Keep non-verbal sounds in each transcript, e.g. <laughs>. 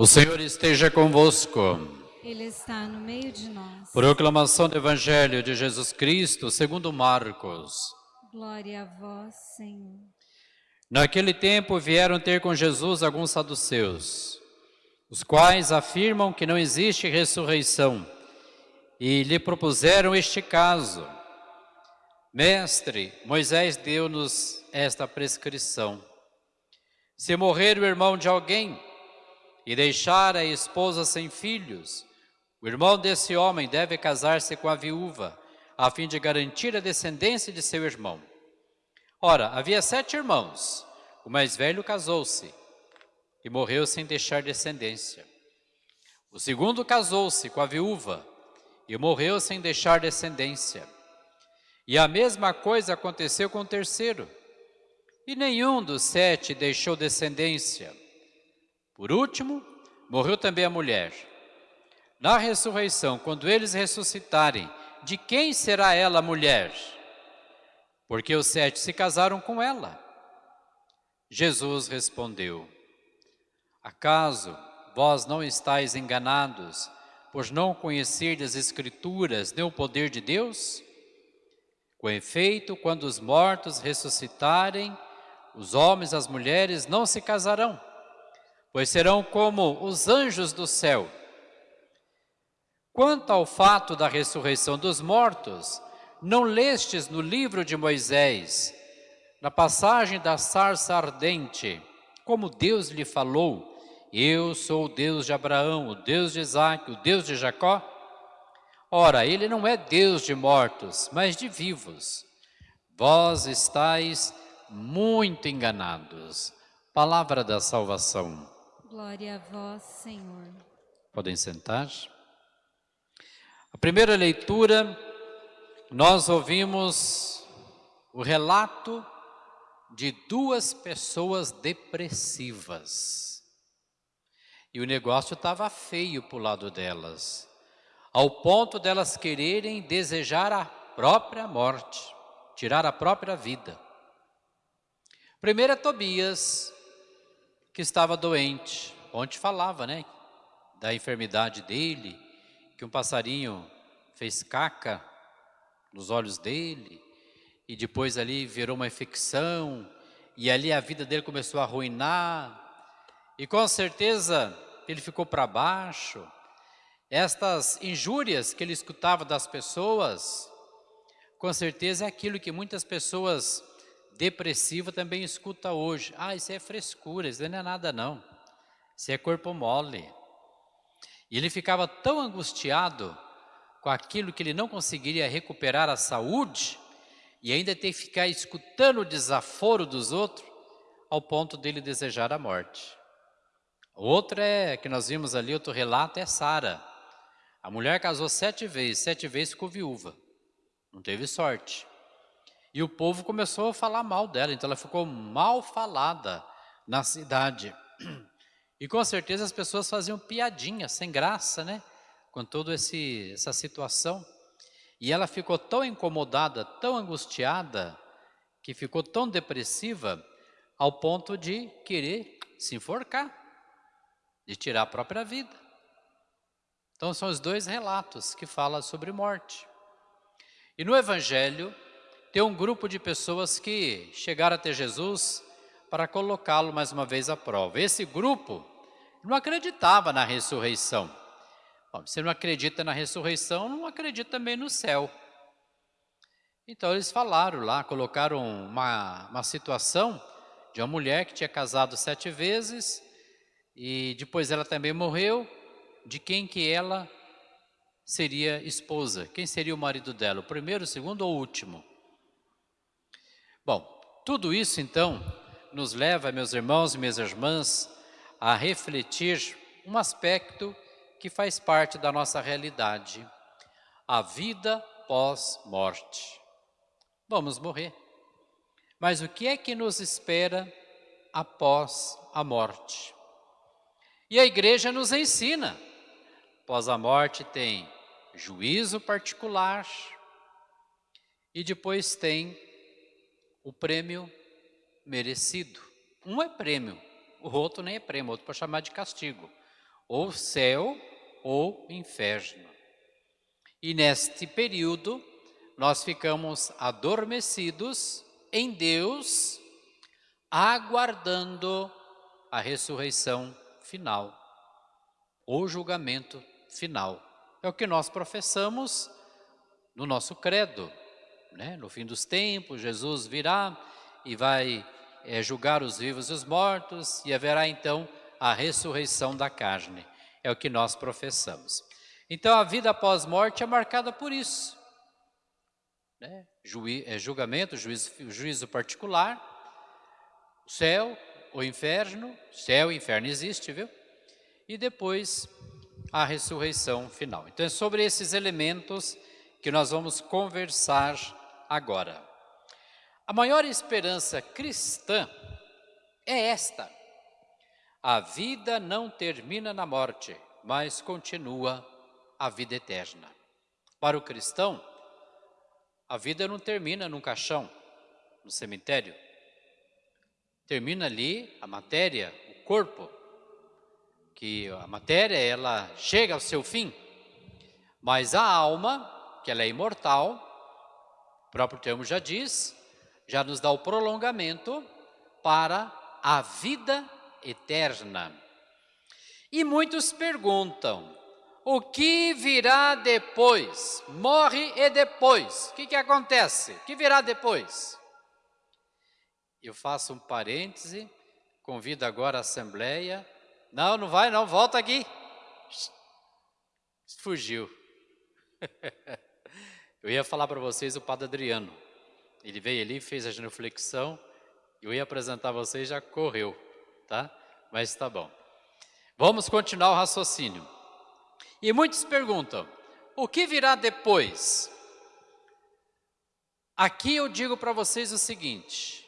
O Senhor esteja convosco. Ele está no meio de nós. Proclamação do Evangelho de Jesus Cristo, segundo Marcos. Glória a vós, Senhor. Naquele tempo vieram ter com Jesus alguns saduceus, os quais afirmam que não existe ressurreição, e lhe propuseram este caso. Mestre, Moisés deu-nos esta prescrição. Se morrer o irmão de alguém, e deixar a esposa sem filhos, o irmão desse homem deve casar-se com a viúva, a fim de garantir a descendência de seu irmão. Ora, havia sete irmãos, o mais velho casou-se e morreu sem deixar descendência. O segundo casou-se com a viúva e morreu sem deixar descendência. E a mesma coisa aconteceu com o terceiro. E nenhum dos sete deixou descendência. Por último, morreu também a mulher. Na ressurreição, quando eles ressuscitarem, de quem será ela mulher? Porque os sete se casaram com ela. Jesus respondeu, Acaso vós não estáis enganados, pois não conhecerdes as Escrituras nem o poder de Deus? Com efeito, quando os mortos ressuscitarem, os homens e as mulheres não se casarão, pois serão como os anjos do céu. Quanto ao fato da ressurreição dos mortos, não lestes no livro de Moisés, na passagem da sarça ardente, como Deus lhe falou, eu sou o Deus de Abraão, o Deus de Isaac, o Deus de Jacó? Ora, ele não é Deus de mortos, mas de vivos. Vós estáis muito enganados. Palavra da salvação. Glória a vós, Senhor. Podem sentar. A primeira leitura, nós ouvimos o relato de duas pessoas depressivas. E o negócio estava feio para o lado delas, ao ponto delas quererem desejar a própria morte, tirar a própria vida. Primeiro é Tobias, que estava doente. Ontem falava, né? Da enfermidade dele, que um passarinho fez caca nos olhos dele, e depois ali virou uma infecção, e ali a vida dele começou a arruinar, e com certeza ele ficou para baixo. Estas injúrias que ele escutava das pessoas, com certeza é aquilo que muitas pessoas depressiva também escuta hoje. Ah, isso é frescura, isso não é nada não. Isso é corpo mole. E ele ficava tão angustiado com aquilo que ele não conseguiria recuperar a saúde e ainda ter que ficar escutando o desaforo dos outros ao ponto dele desejar a morte. Outra é, que nós vimos ali, outro relato, é Sara. A mulher casou sete vezes, sete vezes ficou viúva. Não teve sorte. E o povo começou a falar mal dela, então ela ficou mal falada na cidade. E com certeza as pessoas faziam piadinha, sem graça, né? Com toda essa situação. E ela ficou tão incomodada, tão angustiada, que ficou tão depressiva, ao ponto de querer se enforcar, de tirar a própria vida. Então são os dois relatos que falam sobre morte. E no Evangelho, tem um grupo de pessoas que chegaram até Jesus para colocá-lo mais uma vez à prova. Esse grupo não acreditava na ressurreição. Bom, se não acredita na ressurreição, não acredita também no céu. Então eles falaram lá, colocaram uma, uma situação de uma mulher que tinha casado sete vezes e depois ela também morreu, de quem que ela seria esposa, quem seria o marido dela, o primeiro, o segundo ou o último. Bom, tudo isso então nos leva, meus irmãos e minhas irmãs, a refletir um aspecto que faz parte da nossa realidade, a vida pós-morte. Vamos morrer. Mas o que é que nos espera após a morte? E a igreja nos ensina, após a morte tem juízo particular e depois tem o prêmio merecido. Um é prêmio, o outro nem é prêmio, o outro pode chamar de castigo. ou céu ou inferno. E neste período, nós ficamos adormecidos em Deus, aguardando a ressurreição final, o julgamento final. É o que nós professamos no nosso credo. Né? No fim dos tempos, Jesus virá e vai é, julgar os vivos e os mortos, e haverá então a ressurreição da carne. É o que nós professamos. Então a vida após morte é marcada por isso. Né? Juí é, julgamento, juízo, juízo particular, céu, o inferno, céu e inferno existe, viu? E depois a ressurreição final. Então é sobre esses elementos que nós vamos conversar agora. A maior esperança cristã é esta. A vida não termina na morte, mas continua a vida eterna. Para o cristão, a vida não termina num caixão, no cemitério. Termina ali a matéria, o corpo, que a matéria ela chega ao seu fim, mas a alma, que ela é imortal, o próprio termo já diz, já nos dá o prolongamento para a vida eterna. E muitos perguntam, o que virá depois? Morre e depois. O que, que acontece? O que virá depois? Eu faço um parêntese, convido agora a Assembleia. Não, não vai não, volta aqui. Fugiu. <laughs> Eu ia falar para vocês o Padre Adriano. Ele veio ali, fez a genuflexão, eu ia apresentar vocês já correu, tá? Mas tá bom. Vamos continuar o raciocínio. E muitos perguntam, o que virá depois? Aqui eu digo para vocês o seguinte,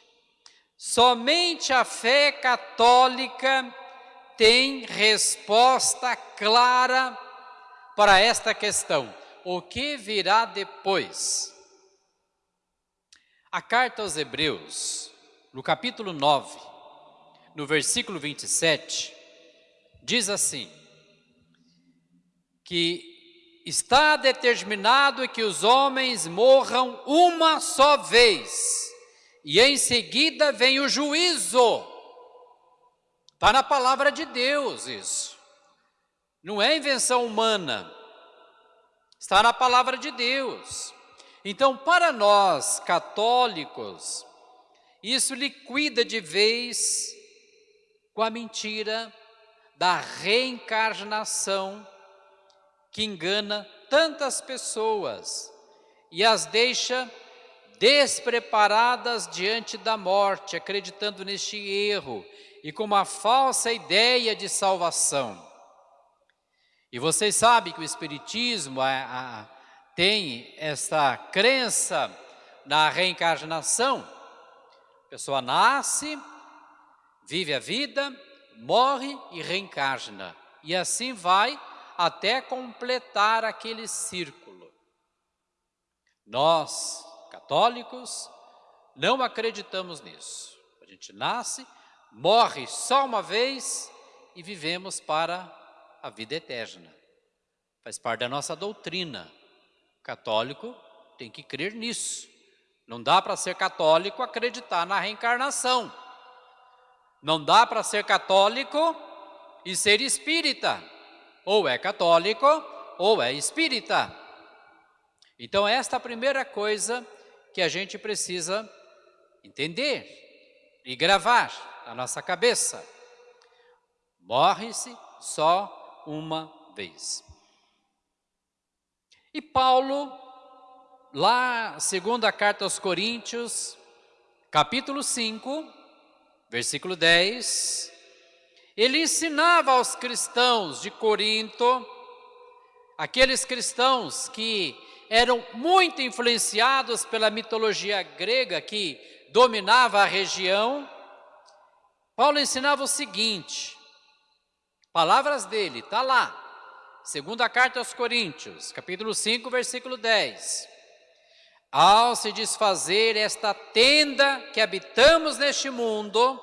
somente a fé católica tem resposta clara para esta questão. O que virá depois? A carta aos Hebreus, no capítulo 9, no versículo 27, diz assim: que está determinado que os homens morram uma só vez, e em seguida vem o juízo. Está na palavra de Deus isso. Não é invenção humana. Está na palavra de Deus. Então, para nós católicos, isso liquida de vez com a mentira da reencarnação que engana tantas pessoas e as deixa despreparadas diante da morte, acreditando neste erro e com uma falsa ideia de salvação. E vocês sabem que o Espiritismo a, a, tem essa crença na reencarnação. A pessoa nasce, vive a vida, morre e reencarna. E assim vai até completar aquele círculo. Nós, católicos, não acreditamos nisso. A gente nasce, morre só uma vez e vivemos para a vida eterna. Faz parte da nossa doutrina. Católico tem que crer nisso. Não dá para ser católico acreditar na reencarnação. Não dá para ser católico e ser espírita ou é católico ou é espírita. Então esta é a primeira coisa que a gente precisa entender e gravar na nossa cabeça. Morre-se só uma vez. E Paulo, lá, segunda carta aos Coríntios, capítulo 5, versículo 10, ele ensinava aos cristãos de Corinto, aqueles cristãos que eram muito influenciados pela mitologia grega que dominava a região, Paulo ensinava o seguinte, palavras dele, está lá, segunda carta aos Coríntios, capítulo 5, versículo 10. Ao se desfazer esta tenda que habitamos neste mundo,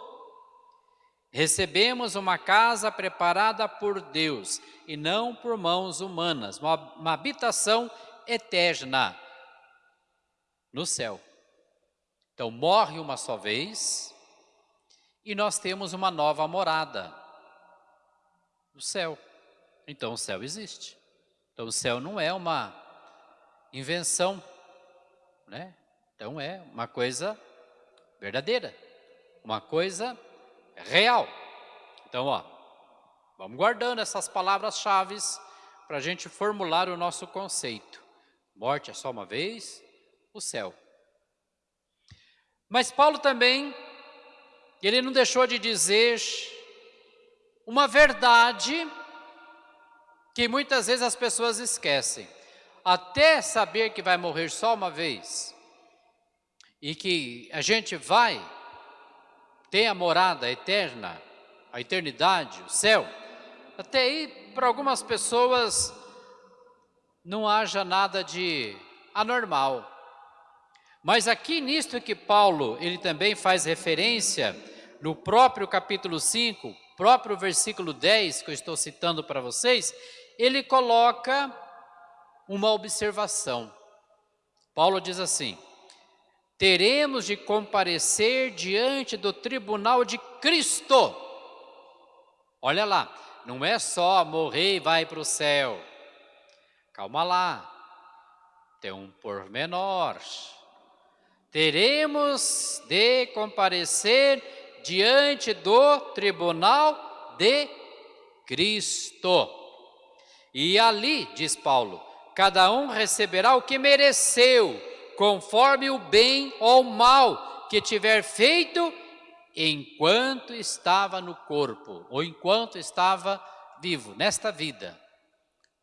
Recebemos uma casa preparada por Deus e não por mãos humanas, uma, uma habitação eterna no céu. Então, morre uma só vez e nós temos uma nova morada no céu. Então, o céu existe. Então, o céu não é uma invenção, né? Então, é uma coisa verdadeira, uma coisa real. Então, ó, vamos guardando essas palavras-chave para a gente formular o nosso conceito. Morte é só uma vez, o céu. Mas Paulo também, ele não deixou de dizer uma verdade que muitas vezes as pessoas esquecem. Até saber que vai morrer só uma vez e que a gente vai ter a morada eterna, a eternidade, o céu, até aí para algumas pessoas não haja nada de anormal. Mas aqui nisto que Paulo, ele também faz referência, no próprio capítulo 5, próprio versículo 10, que eu estou citando para vocês, ele coloca uma observação. Paulo diz assim, teremos de comparecer diante do tribunal de Cristo. Olha lá, não é só morrer e vai para o céu. Calma lá, tem um pormenor. Teremos de comparecer diante do tribunal de Cristo. E ali, diz Paulo, cada um receberá o que mereceu, conforme o bem ou mal que tiver feito enquanto estava no corpo, ou enquanto estava vivo, nesta vida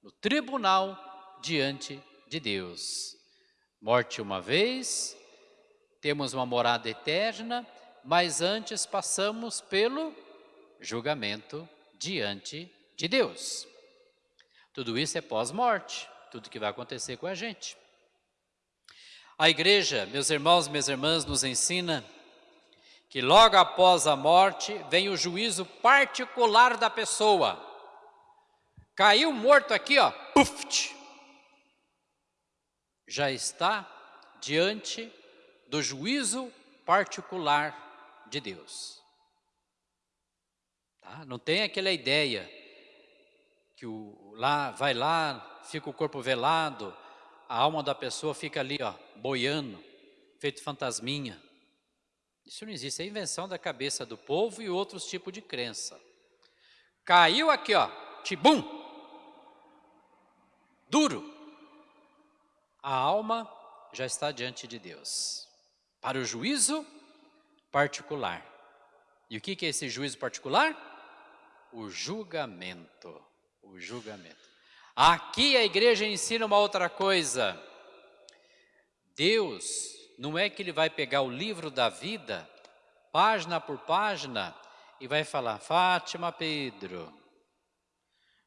no tribunal diante de Deus. Morte uma vez, temos uma morada eterna, mas antes passamos pelo julgamento diante de Deus. Tudo isso é pós-morte, tudo que vai acontecer com a gente. A igreja, meus irmãos, minhas irmãs, nos ensina que logo após a morte vem o juízo particular da pessoa. Caiu morto aqui, ó, puf, já está diante do juízo particular de Deus. Tá? Não tem aquela ideia que o, lá vai lá, fica o corpo velado, a alma da pessoa fica ali, ó, boiando, feito fantasminha. Isso não existe, é invenção da cabeça do povo e outros tipos de crença. Caiu aqui, ó, tibum, duro, a alma já está diante de Deus, para o juízo particular. E o que é esse juízo particular? O julgamento, o julgamento. Aqui a igreja ensina uma outra coisa. Deus não é que ele vai pegar o livro da vida, página por página, e vai falar, Fátima Pedro,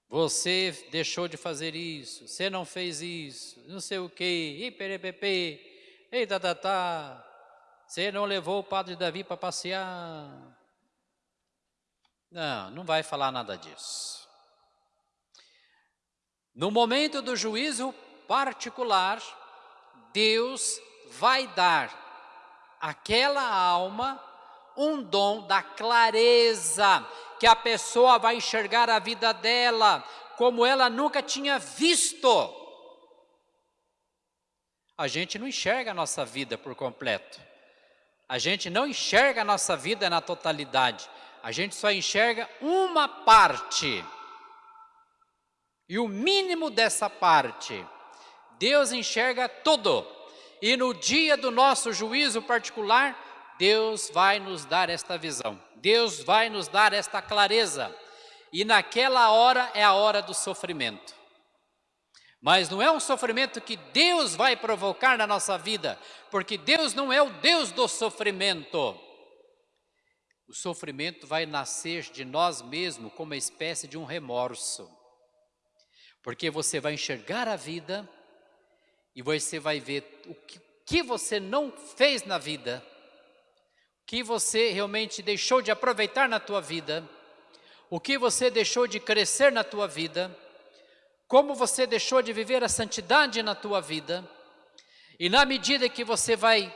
você deixou de fazer isso, você não fez isso, não sei o que, iperepepe, ei tá, tá, tá. Você não levou o padre Davi para passear. Não, não vai falar nada disso. No momento do juízo particular, Deus vai dar àquela alma um dom da clareza que a pessoa vai enxergar a vida dela como ela nunca tinha visto. A gente não enxerga a nossa vida por completo. A gente não enxerga a nossa vida na totalidade. A gente só enxerga uma parte. E o mínimo dessa parte, Deus enxerga tudo. E no dia do nosso juízo particular, Deus vai nos dar esta visão, Deus vai nos dar esta clareza, e naquela hora é a hora do sofrimento. Mas não é um sofrimento que Deus vai provocar na nossa vida, porque Deus não é o Deus do sofrimento. O sofrimento vai nascer de nós mesmos como uma espécie de um remorso. Porque você vai enxergar a vida e você vai ver o que, você não fez na vida que você realmente deixou de aproveitar na tua vida, o que você deixou de crescer na tua vida, como você deixou de viver a santidade na tua vida, e na medida que você vai,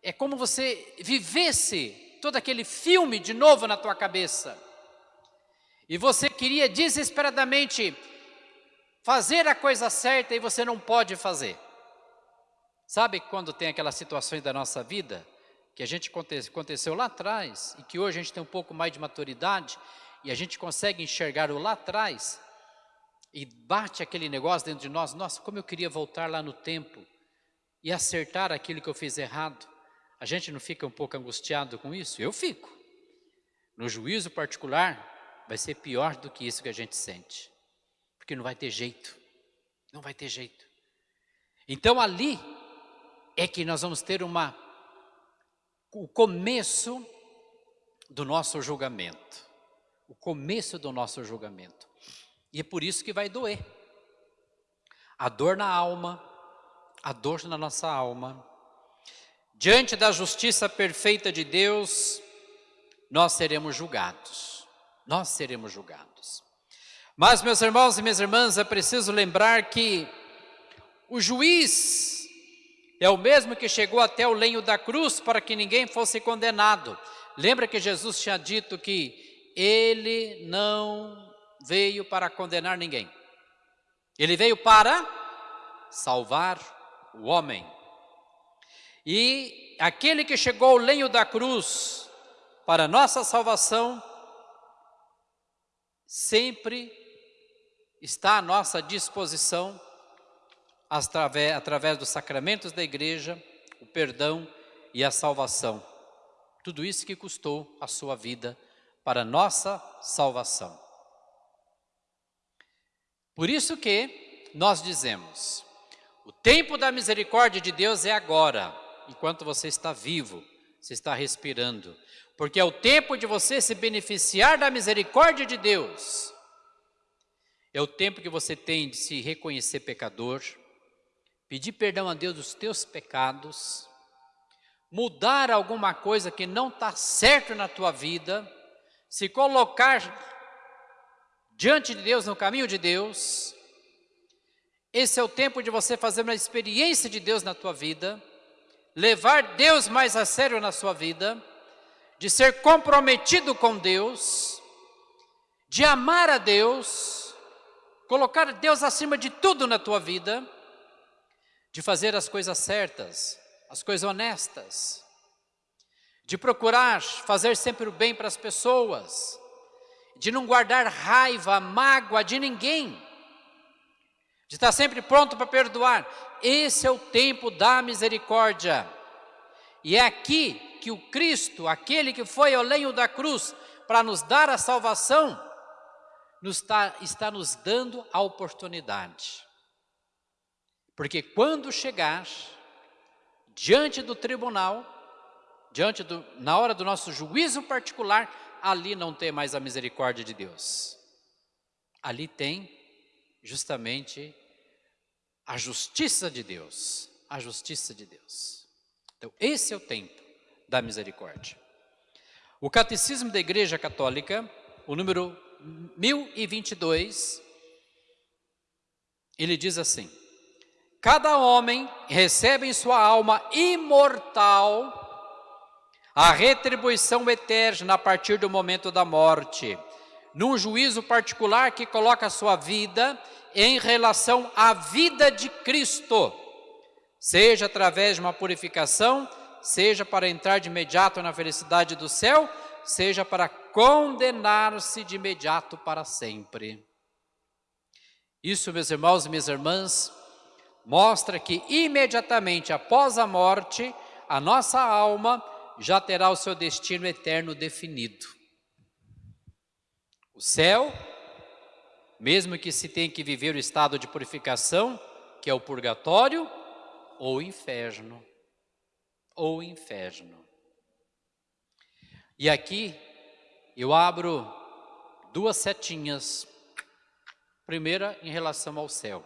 é como você vivesse todo aquele filme de novo na tua cabeça, e você queria desesperadamente fazer a coisa certa e você não pode fazer. Sabe quando tem aquelas situações da nossa vida que a gente aconteceu lá atrás e que hoje a gente tem um pouco mais de maturidade e a gente consegue enxergar o lá atrás e bate aquele negócio dentro de nós, nossa, como eu queria voltar lá no tempo e acertar aquilo que eu fiz errado. A gente não fica um pouco angustiado com isso? Eu fico. No juízo particular, vai ser pior do que isso que a gente sente. Porque não vai ter jeito. Não vai ter jeito. Então ali é que nós vamos ter uma o começo do nosso julgamento. O começo do nosso julgamento. E é por isso que vai doer. A dor na alma, a dor na nossa alma. Diante da justiça perfeita de Deus, nós seremos julgados. Nós seremos julgados. Mas, meus irmãos e minhas irmãs, é preciso lembrar que o juiz é o mesmo que chegou até o lenho da cruz para que ninguém fosse condenado. Lembra que Jesus tinha dito que ele não veio para condenar ninguém. Ele veio para salvar o homem. E aquele que chegou ao lenho da cruz para nossa salvação, sempre está à nossa disposição através, através dos sacramentos da igreja, o perdão e a salvação. Tudo isso que custou a sua vida para nossa salvação. Por isso que nós dizemos, o tempo da misericórdia de Deus é agora, enquanto você está vivo, você está respirando, porque é o tempo de você se beneficiar da misericórdia de Deus. É o tempo que você tem de se reconhecer pecador, pedir perdão a Deus dos teus pecados, mudar alguma coisa que não está certo na tua vida, se colocar diante de Deus, no caminho de Deus, esse é o tempo de você fazer uma experiência de Deus na tua vida, levar Deus mais a sério na sua vida, de ser comprometido com Deus, de amar a Deus, colocar Deus acima de tudo na tua vida, de fazer as coisas certas, as coisas honestas, de procurar fazer sempre o bem para as pessoas, de não guardar raiva, mágoa de ninguém, de estar sempre pronto para perdoar. Esse é o tempo da misericórdia. E é aqui que o Cristo, aquele que foi ao lenho da cruz para nos dar a salvação, nos está, está nos dando a oportunidade porque quando chegar diante do tribunal, diante do, na hora do nosso juízo particular, ali não tem mais a misericórdia de Deus. Ali tem justamente a justiça de Deus, a justiça de Deus. Então, esse é o tempo da misericórdia. O Catecismo da Igreja Católica, o número 1022, ele diz assim: Cada homem recebe em sua alma imortal a retribuição eterna a partir do momento da morte, num juízo particular que coloca a sua vida em relação à vida de Cristo, seja através de uma purificação, seja para entrar de imediato na felicidade do céu, seja para condenar-se de imediato para sempre. Isso, meus irmãos e minhas irmãs, mostra que imediatamente após a morte, a nossa alma já terá o seu destino eterno definido. O céu, mesmo que se tenha que viver o estado de purificação, que é o purgatório, ou o inferno, ou o inferno. E aqui eu abro duas setinhas. Primeira em relação ao céu.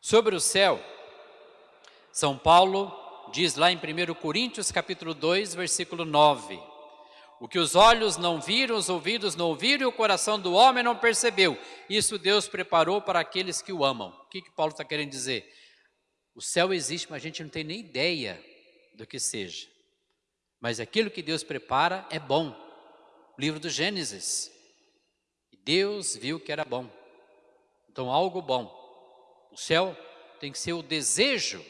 Sobre o céu, São Paulo diz lá em 1 Coríntios capítulo 2, versículo 9. O que os olhos não viram, os ouvidos não ouviram e o coração do homem não percebeu. Isso Deus preparou para aqueles que o amam. O que, que Paulo está querendo dizer? O céu existe, mas a gente não tem nem ideia do que seja. Mas aquilo que Deus prepara é bom. O livro do Gênesis. Deus viu que era bom. Então, algo bom. O céu tem que ser o desejo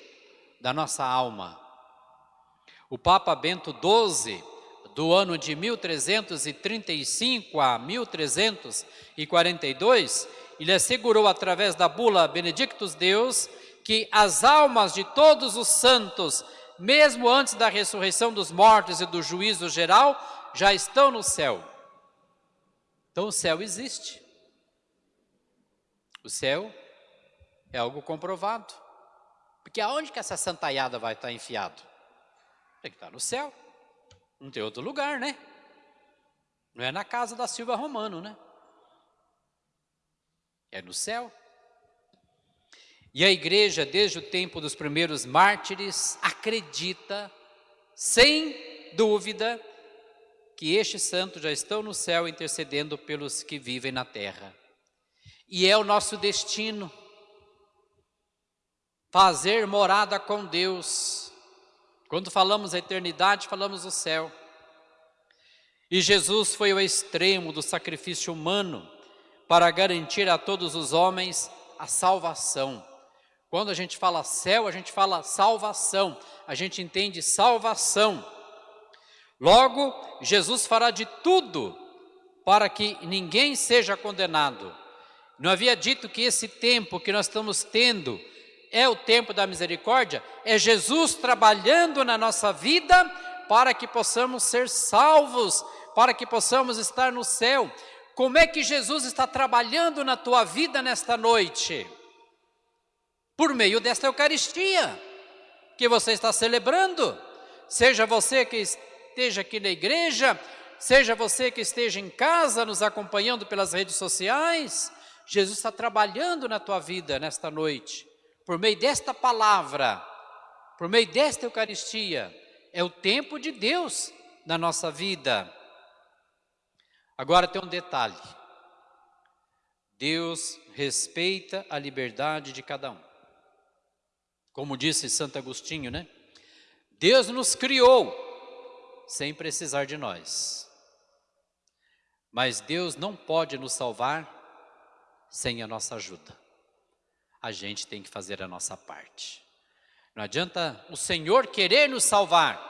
da nossa alma. O Papa Bento XII do ano de 1335 a 1342, ele assegurou através da bula Benedictus Deus que as almas de todos os santos, mesmo antes da ressurreição dos mortos e do juízo geral, já estão no céu. Então o céu existe. O céu é algo comprovado. Porque aonde que essa santaiada vai estar enfiado? Tem que estar no céu. Não tem outro lugar, né? Não é na casa da Silva Romano, né? É no céu. E a igreja, desde o tempo dos primeiros mártires, acredita, sem dúvida, que estes santos já estão no céu intercedendo pelos que vivem na terra. E é o nosso destino fazer morada com Deus quando falamos eternidade, falamos o céu. E Jesus foi ao extremo do sacrifício humano para garantir a todos os homens a salvação. Quando a gente fala céu, a gente fala salvação, a gente entende salvação. Logo, Jesus fará de tudo para que ninguém seja condenado. Não havia dito que esse tempo que nós estamos tendo é o tempo da misericórdia, é Jesus trabalhando na nossa vida para que possamos ser salvos, para que possamos estar no céu. Como é que Jesus está trabalhando na tua vida nesta noite? Por meio desta Eucaristia que você está celebrando. Seja você que esteja aqui na igreja, seja você que esteja em casa nos acompanhando pelas redes sociais, Jesus está trabalhando na tua vida nesta noite por meio desta palavra, por meio desta Eucaristia, é o tempo de Deus na nossa vida. Agora tem um detalhe: Deus respeita a liberdade de cada um. Como disse Santo Agostinho, né? Deus nos criou sem precisar de nós. Mas Deus não pode nos salvar sem a nossa ajuda a gente tem que fazer a nossa parte. Não adianta o Senhor querer nos salvar,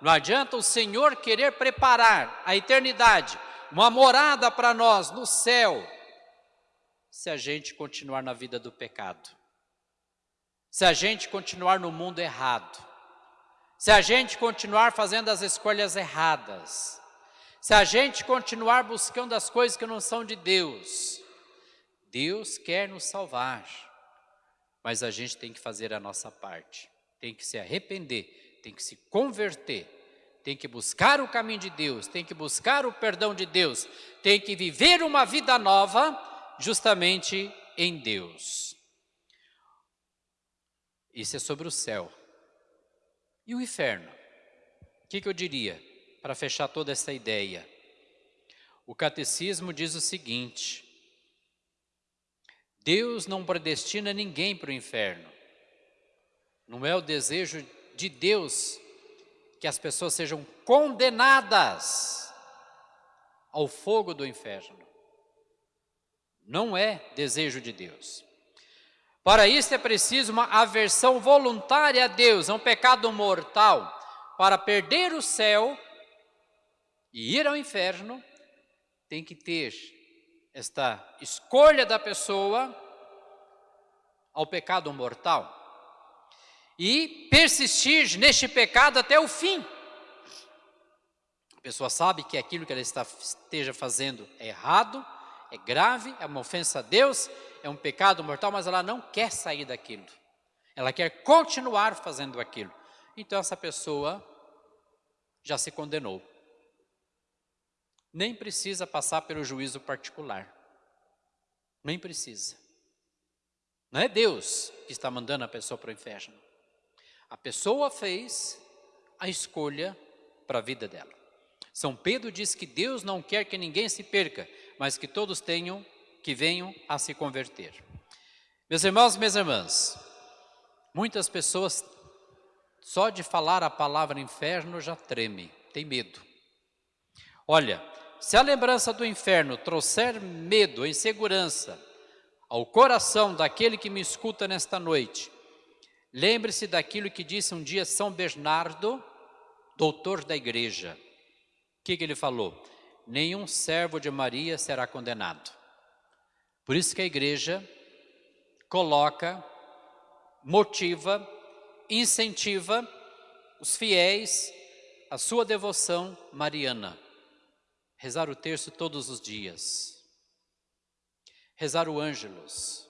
não adianta o Senhor querer preparar a eternidade, uma morada para nós no céu, se a gente continuar na vida do pecado, se a gente continuar no mundo errado, se a gente continuar fazendo as escolhas erradas, se a gente continuar buscando as coisas que não são de Deus, Deus quer nos salvar mas a gente tem que fazer a nossa parte, tem que se arrepender, tem que se converter, tem que buscar o caminho de Deus, tem que buscar o perdão de Deus, tem que viver uma vida nova justamente em Deus. Isso é sobre o céu. E o inferno? O que, que eu diria para fechar toda essa ideia? O catecismo diz o seguinte: Deus não predestina ninguém para o inferno. Não é o desejo de Deus que as pessoas sejam condenadas ao fogo do inferno. Não é desejo de Deus. Para isso é preciso uma aversão voluntária a Deus, é um pecado mortal. Para perder o céu e ir ao inferno, tem que ter esta escolha da pessoa ao pecado mortal e persistir neste pecado até o fim. A pessoa sabe que aquilo que ela está, esteja fazendo é errado, é grave, é uma ofensa a Deus, é um pecado mortal, mas ela não quer sair daquilo. Ela quer continuar fazendo aquilo. Então essa pessoa já se condenou nem precisa passar pelo juízo particular. Nem precisa. Não é Deus que está mandando a pessoa para o inferno. A pessoa fez a escolha para a vida dela. São Pedro diz que Deus não quer que ninguém se perca, mas que todos tenham, que venham a se converter. Meus irmãos, minhas irmãs, muitas pessoas só de falar a palavra inferno já treme, tem medo. Olha, se a lembrança do inferno trouxer medo, insegurança ao coração daquele que me escuta nesta noite, lembre-se daquilo que disse um dia São Bernardo, doutor da igreja. O que, que ele falou? Nenhum servo de Maria será condenado. Por isso que a igreja coloca, motiva, incentiva os fiéis a sua devoção mariana. Rezar o terço todos os dias. Rezar o ângelos.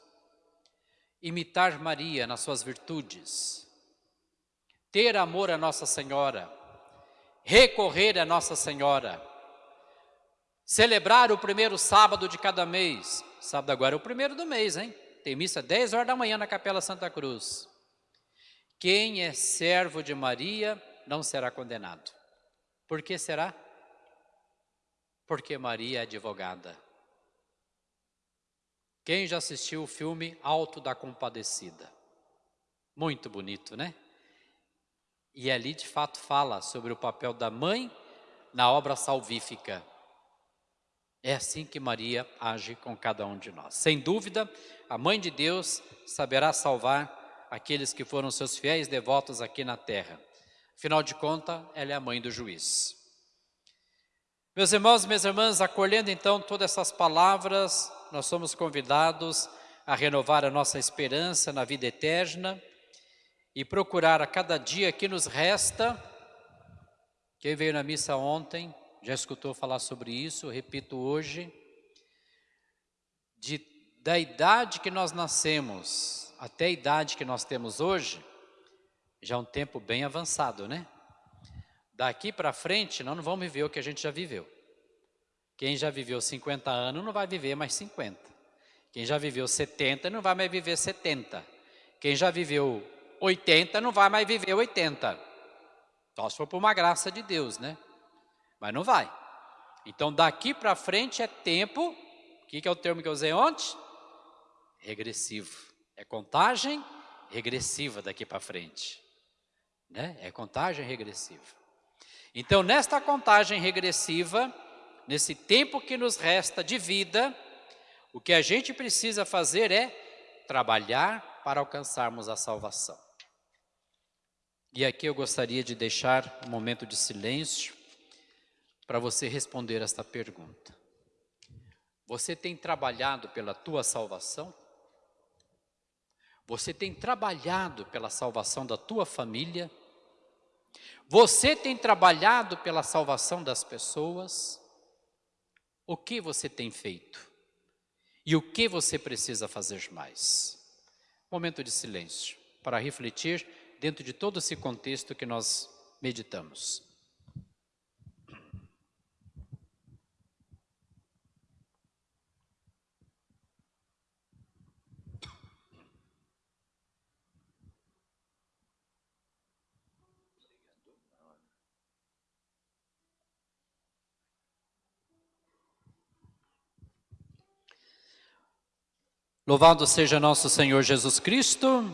Imitar Maria nas suas virtudes. Ter amor a Nossa Senhora. Recorrer a Nossa Senhora. Celebrar o primeiro sábado de cada mês. Sábado agora é o primeiro do mês, hein? Tem missa 10 horas da manhã na Capela Santa Cruz. Quem é servo de Maria não será condenado. Por que será? Porque Maria é advogada. Quem já assistiu o filme Alto da Compadecida? Muito bonito, né? E ali de fato fala sobre o papel da mãe na obra salvífica. É assim que Maria age com cada um de nós. Sem dúvida, a mãe de Deus saberá salvar aqueles que foram seus fiéis devotos aqui na terra. Afinal de contas, ela é a mãe do juiz. Meus irmãos, minhas irmãs, acolhendo então todas essas palavras, nós somos convidados a renovar a nossa esperança na vida eterna e procurar a cada dia que nos resta. Quem veio na missa ontem já escutou falar sobre isso, repito hoje, de, da idade que nós nascemos até a idade que nós temos hoje, já é um tempo bem avançado, né? Daqui para frente, nós não vamos viver o que a gente já viveu. Quem já viveu 50 anos não vai viver mais 50. Quem já viveu 70 não vai mais viver 70. Quem já viveu 80 não vai mais viver 80. Só se for por uma graça de Deus, né? Mas não vai. Então daqui para frente é tempo, o que, que é o termo que eu usei ontem? Regressivo. É contagem regressiva daqui para frente. Né? É contagem regressiva. Então, nesta contagem regressiva, nesse tempo que nos resta de vida, o que a gente precisa fazer é trabalhar para alcançarmos a salvação. E aqui eu gostaria de deixar um momento de silêncio para você responder esta pergunta. Você tem trabalhado pela tua salvação? Você tem trabalhado pela salvação da tua família? Você tem trabalhado pela salvação das pessoas? O que você tem feito? E o que você precisa fazer mais? Momento de silêncio para refletir dentro de todo esse contexto que nós meditamos. Louvado seja nosso Senhor Jesus Cristo.